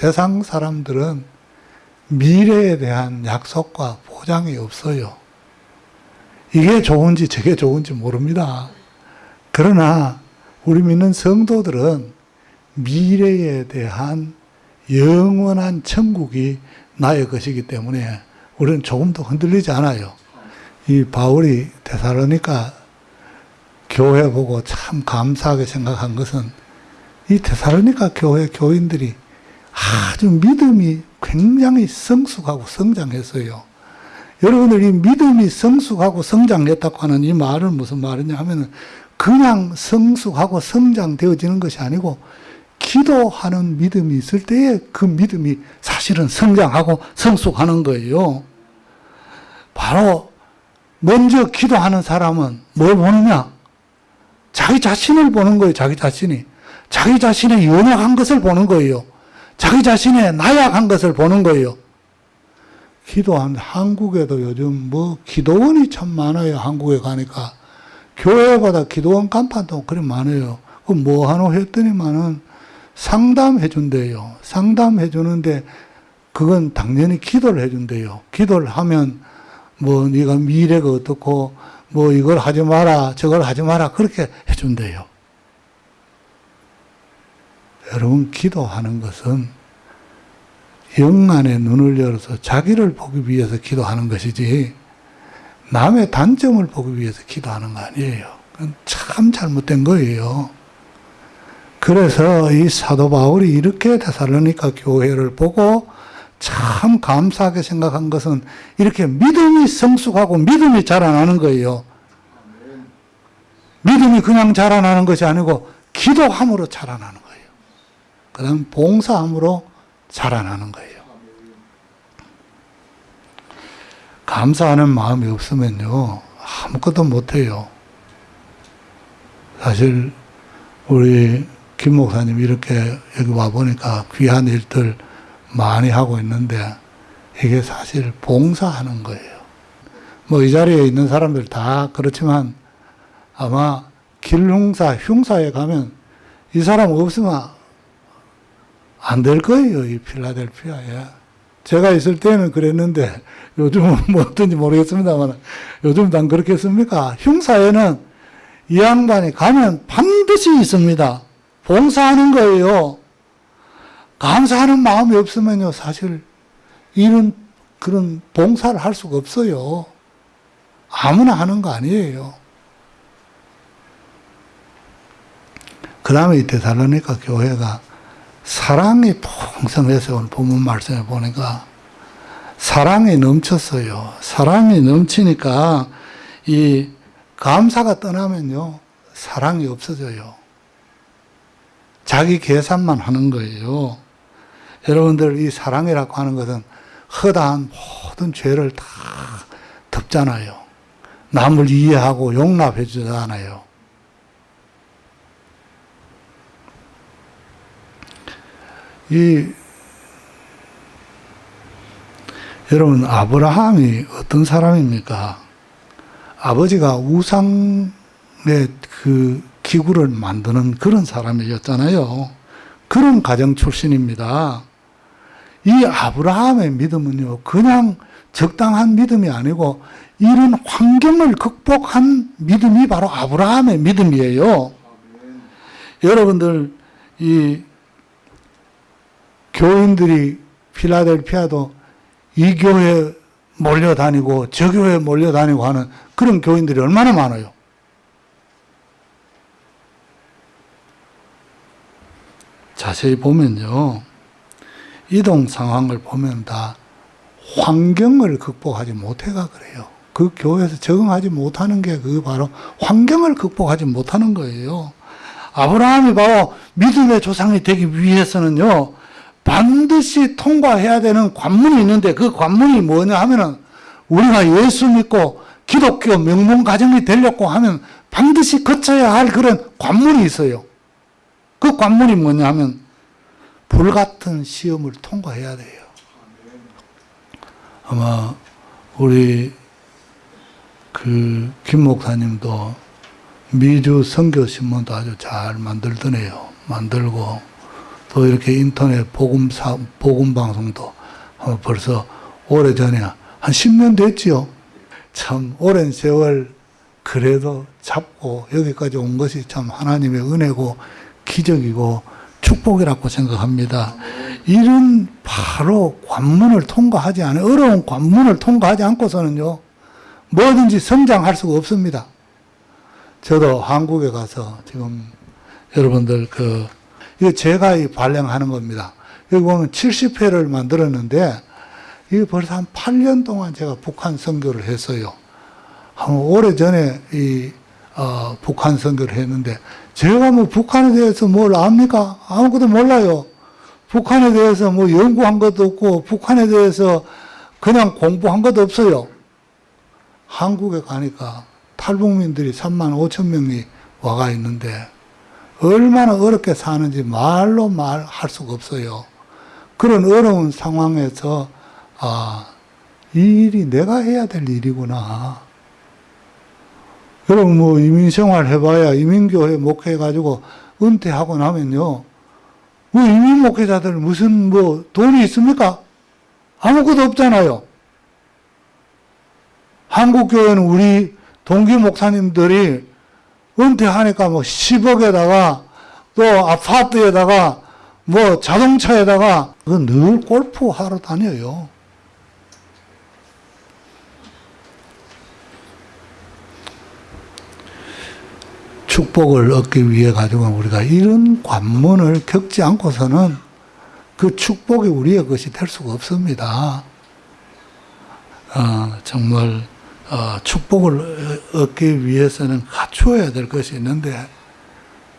세상 사람들은 미래에 대한 약속과 보장이 없어요. 이게 좋은지 저게 좋은지 모릅니다. 그러나 우리 믿는 성도들은 미래에 대한 영원한 천국이 나의 것이기 때문에 우리는 조금도 흔들리지 않아요. 이 바울이 데살로니까 교회 보고 참 감사하게 생각한 것은 이 데살로니까 교회 교인들이 아주 믿음이 굉장히 성숙하고 성장했어요. 여러분들 이 믿음이 성숙하고 성장했다고 하는 이 말은 무슨 말이냐 하면 그냥 성숙하고 성장되어지는 것이 아니고 기도하는 믿음이 있을 때에 그 믿음이 사실은 성장하고 성숙하는 거예요. 바로 먼저 기도하는 사람은 뭘 보느냐? 자기 자신을 보는 거예요. 자기 자신이. 자기 자신의 연약한 것을 보는 거예요. 자기 자신의 나약한 것을 보는 거예요. 기도한 한국에도 요즘 뭐 기도원이 참 많아요. 한국에 가니까. 교회보다 기도원 간판도 그리 많아요. 그뭐 하노 했더니만은 상담해 준대요. 상담해 주는데 그건 당연히 기도를 해 준대요. 기도를 하면 뭐 네가 미래가 어떻고 뭐 이걸 하지 마라 저걸 하지 마라 그렇게 해 준대요. 여러분 기도하는 것은 영안의 눈을 열어서 자기를 보기 위해서 기도하는 것이지 남의 단점을 보기 위해서 기도하는 거 아니에요. 참 잘못된 거예요. 그래서 이 사도 바울이 이렇게 데살로니가 교회를 보고 참 감사하게 생각한 것은 이렇게 믿음이 성숙하고 믿음이 자라나는 거예요. 믿음이 그냥 자라나는 것이 아니고 기도함으로 자라나는 거예요. 그 다음 봉사함으로 자라나는 거예요. 감사하는 마음이 없으면요, 아무것도 못해요. 사실, 우리 김 목사님 이렇게 여기 와 보니까 귀한 일들 많이 하고 있는데, 이게 사실 봉사하는 거예요. 뭐 이 자리에 있는 사람들 다 그렇지만 아마 길흉사, 흉사에 가면 이 사람 없으면 안 될 거예요, 이 필라델피아에. 제가 있을 때는 그랬는데 요즘은 뭐 어떤지 모르겠습니다만 요즘 난 그렇게 씁니까? 흉사에는 이 양반이 가면 반드시 있습니다. 봉사하는 거예요. 감사하는 마음이 없으면요, 사실 이런 그런 봉사를 할 수가 없어요. 아무나 하는 거 아니에요. 그 다음에 이 데살로니가 교회가 사랑이 풍성해서 오늘 본문 말씀에 보니까 사랑이 넘쳤어요. 사랑이 넘치니까 이 감사가 떠나면요. 사랑이 없어져요. 자기 계산만 하는 거예요. 여러분들 이 사랑이라고 하는 것은 허다한 모든 죄를 다 덮잖아요. 남을 이해하고 용납해 주잖아요. 이 여러분 아브라함이 어떤 사람입니까? 아버지가 우상의 그 기구를 만드는 그런 사람이었잖아요. 그런 가정 출신입니다. 이 아브라함의 믿음은요, 그냥 적당한 믿음이 아니고 이런 환경을 극복한 믿음이 바로 아브라함의 믿음이에요. 여러분들 이 교인들이 필라델피아도 이 교회 몰려다니고 저 교회 몰려다니고 하는 그런 교인들이 얼마나 많아요. 자세히 보면요. 이동 상황을 보면 다 환경을 극복하지 못해가 그래요. 그 교회에서 적응하지 못하는 게 그 바로 환경을 극복하지 못하는 거예요. 아브라함이 바로 믿음의 조상이 되기 위해서는요, 반드시 통과해야 되는 관문이 있는데 그 관문이 뭐냐 하면은 우리가 예수 믿고 기독교 명문 가정이 되려고 하면 반드시 거쳐야 할 그런 관문이 있어요. 그 관문이 뭐냐 하면 불같은 시험을 통과해야 돼요. 아마 우리 그 김 목사님도 미주 선교 신문도 아주 잘 만들더네요. 만들고 또 이렇게 인터넷 복음 사, 복음 방송도 어, 벌써 오래전에 한 10년 됐지요. 참 오랜 세월 그래도 잡고 여기까지 온 것이 참 하나님의 은혜고 기적이고 축복이라고 생각합니다. 이런 바로 관문을 통과하지 않은 어려운 관문을 통과하지 않고서는요 뭐든지 성장할 수가 없습니다. 저도 한국에 가서 지금 여러분들 그 이거 제가 이 발령하는 겁니다. 여기 보면 70회를 만들었는데 이게 벌써 한 8년 동안 제가 북한 선교를 했어요. 한 오래 전에 이 어, 북한 선교를 했는데 제가 뭐 북한에 대해서 뭘 압니까? 아무것도 몰라요. 북한에 대해서 뭐 연구한 것도 없고 북한에 대해서 그냥 공부한 것도 없어요. 한국에 가니까 탈북민들이 3만 5천 명이 와가 있는데 얼마나 어렵게 사는지 말로 말할 수가 없어요. 그런 어려운 상황에서 아, 이 일이 내가 해야 될 일이구나. 여러분 뭐 이민생활 해봐야 이민교회 목회해가지고 은퇴하고 나면요. 뭐 이민 목회자들 무슨 뭐 돈이 있습니까? 아무것도 없잖아요. 한국교회는 우리 동기 목사님들이 은퇴하니까 뭐 10억에다가 또 아파트에다가 뭐 자동차에다가 늘 골프 하러 다녀요. 축복을 얻기 위해 가지고 우리가 이런 관문을 겪지 않고서는 그 축복이 우리의 것이 될 수가 없습니다. 어, 정말 어, 축복을 얻기 위해서는 갖추어야 될 것이 있는데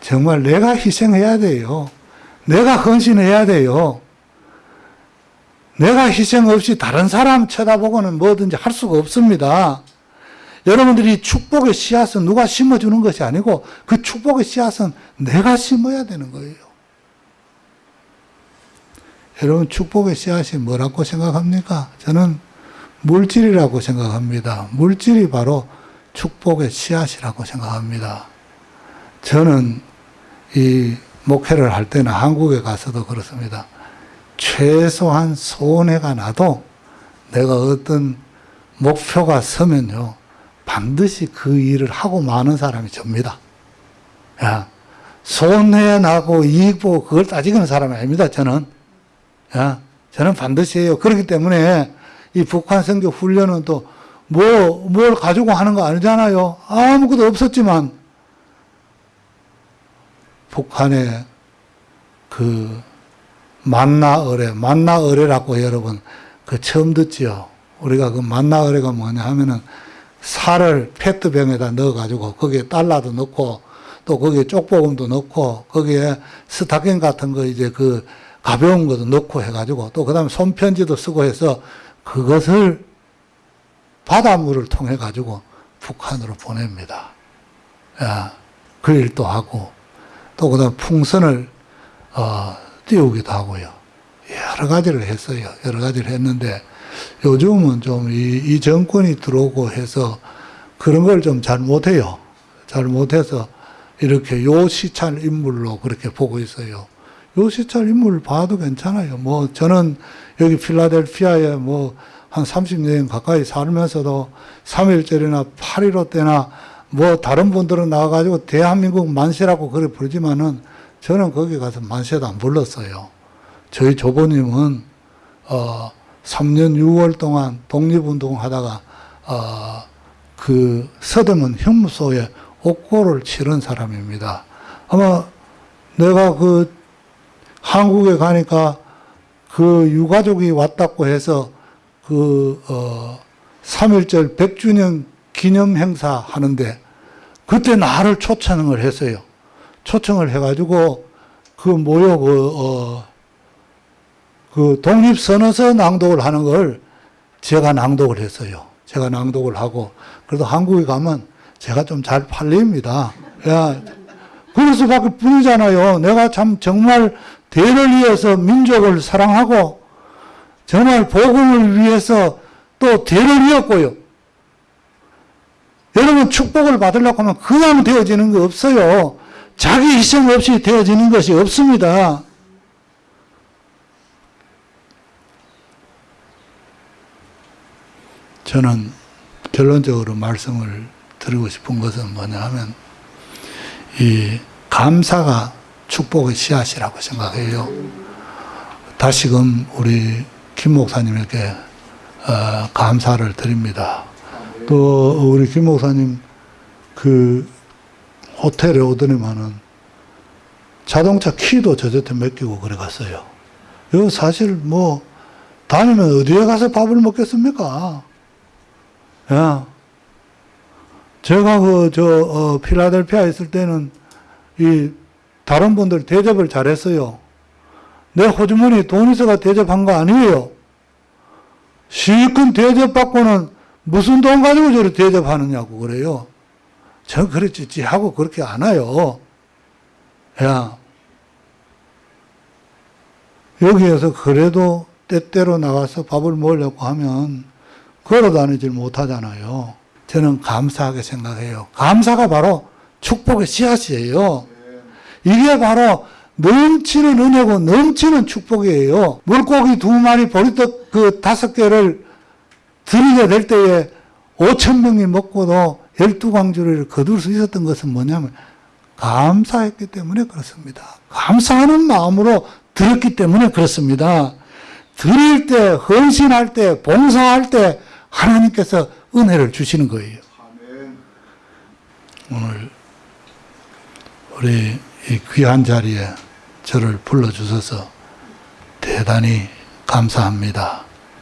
정말 내가 희생해야 돼요. 내가 헌신해야 돼요. 내가 희생 없이 다른 사람 쳐다보고는 뭐든지 할 수가 없습니다. 여러분들이 축복의 씨앗은 누가 심어주는 것이 아니고 그 축복의 씨앗은 내가 심어야 되는 거예요. 여러분 축복의 씨앗이 뭐라고 생각합니까? 저는 물질이라고 생각합니다. 물질이 바로 축복의 씨앗이라고 생각합니다. 저는 이 목회를 할 때는 한국에 가서도 그렇습니다. 최소한 손해가 나도 내가 어떤 목표가 서면요. 반드시 그 일을 하고 마는 사람이 접니다. 야, 손해 나고 이익 보고 그걸 따지는 사람이 아닙니다. 저는. 야, 저는 반드시 해요. 그렇기 때문에 이 북한 선교 훈련은 또 뭐, 뭘 가지고 하는 거 아니잖아요. 아무것도 없었지만, 북한의 그 만나어뢰, 만나어뢰라고 여러분, 그 처음 듣지요. 우리가 그 만나어뢰가 뭐냐 하면은 살을 페트병에다 넣어가지고 거기에 달러도 넣고 또 거기에 쪽보금도 넣고 거기에 스타킹 같은 거 이제 그 가벼운 것도 넣고 해가지고 또 그 다음에 손편지도 쓰고 해서 그것을 바닷물을 통해 가지고 북한으로 보냅니다. 야, 그 일도 하고 또 그다음 풍선을 어, 띄우기도 하고요. 여러 가지를 했어요. 여러 가지를 했는데 요즘은 좀이 이 정권이 들어오고 해서 그런 걸 좀 잘 못해요. 잘 못해서 이렇게 요시찰 인물로 그렇게 보고 있어요. 요시찰 인물 봐도 괜찮아요. 뭐 저는 여기 필라델피아에 뭐 한 30년 가까이 살면서도 3.1절이나 8.15 때나 뭐 다른 분들은 나와가지고 대한민국 만세라고 그래 부르지만은 저는 거기 가서 만세도 안 불렀어요. 저희 조보님은 어 3년 6월 동안 독립운동 하다가 어, 그 서대문 형무소에 옥고를 치른 사람입니다. 아마 내가 그 한국에 가니까 그 유가족이 왔다고 해서 그, 어, 3.1절 100주년 기념 행사 하는데 그때 나를 초청을 했어요. 초청을 해가지고 그 모여 그, 어, 그 독립선언서 낭독을 하는 걸 제가 낭독을 했어요. 제가 낭독을 하고 그래도 한국에 가면 제가 좀 잘 팔립니다. 야, 그럴 수밖에 뿐이잖아요. 내가 참 정말 대를 위해서 민족을 사랑하고 정말 복음을 위해서 또 대를 이었고요. 여러분 축복을 받으려고 하면 그냥 되어지는 거 없어요. 자기 희생 없이 되어지는 것이 없습니다. 저는 결론적으로 말씀을 드리고 싶은 것은 뭐냐 하면 이 감사가 축복의 씨앗이라고 생각해요. 다시금 우리 김 목사님에게 어, 감사를 드립니다. 또 우리 김 목사님 그 호텔에 오더니만은 자동차 키도 저한테 맡기고 그래 갔어요. 이거 사실 뭐 다니면 어디에 가서 밥을 먹겠습니까? 야, 제가 그저 어, 필라델피아 있을 때는 이 다른 분들 대접을 잘했어요. 내 호주머니 돈 있어가 대접한 거 아니에요. 실컷 대접받고는 무슨 돈 가지고 저를 대접하느냐고 그래요. 저 그랬지 하고 그렇게 안 와요. 야, 여기에서 그래도 때때로 나가서 밥을 먹으려고 하면 걸어 다니질 못하잖아요. 저는 감사하게 생각해요. 감사가 바로 축복의 씨앗이에요. 이게 바로 넘치는 은혜고 넘치는 축복이에요. 물고기 두 마리 보리떡 그 다섯 개를 드리게 될 때에 오천 명이 먹고도 열두 광주를 거둘 수 있었던 것은 뭐냐면 감사했기 때문에 그렇습니다. 감사하는 마음으로 드렸기 때문에 그렇습니다. 드릴 때, 헌신할 때, 봉사할 때 하나님께서 은혜를 주시는 거예요. 오늘 우리 이 귀한 자리에 저를 불러주셔서 대단히 감사합니다.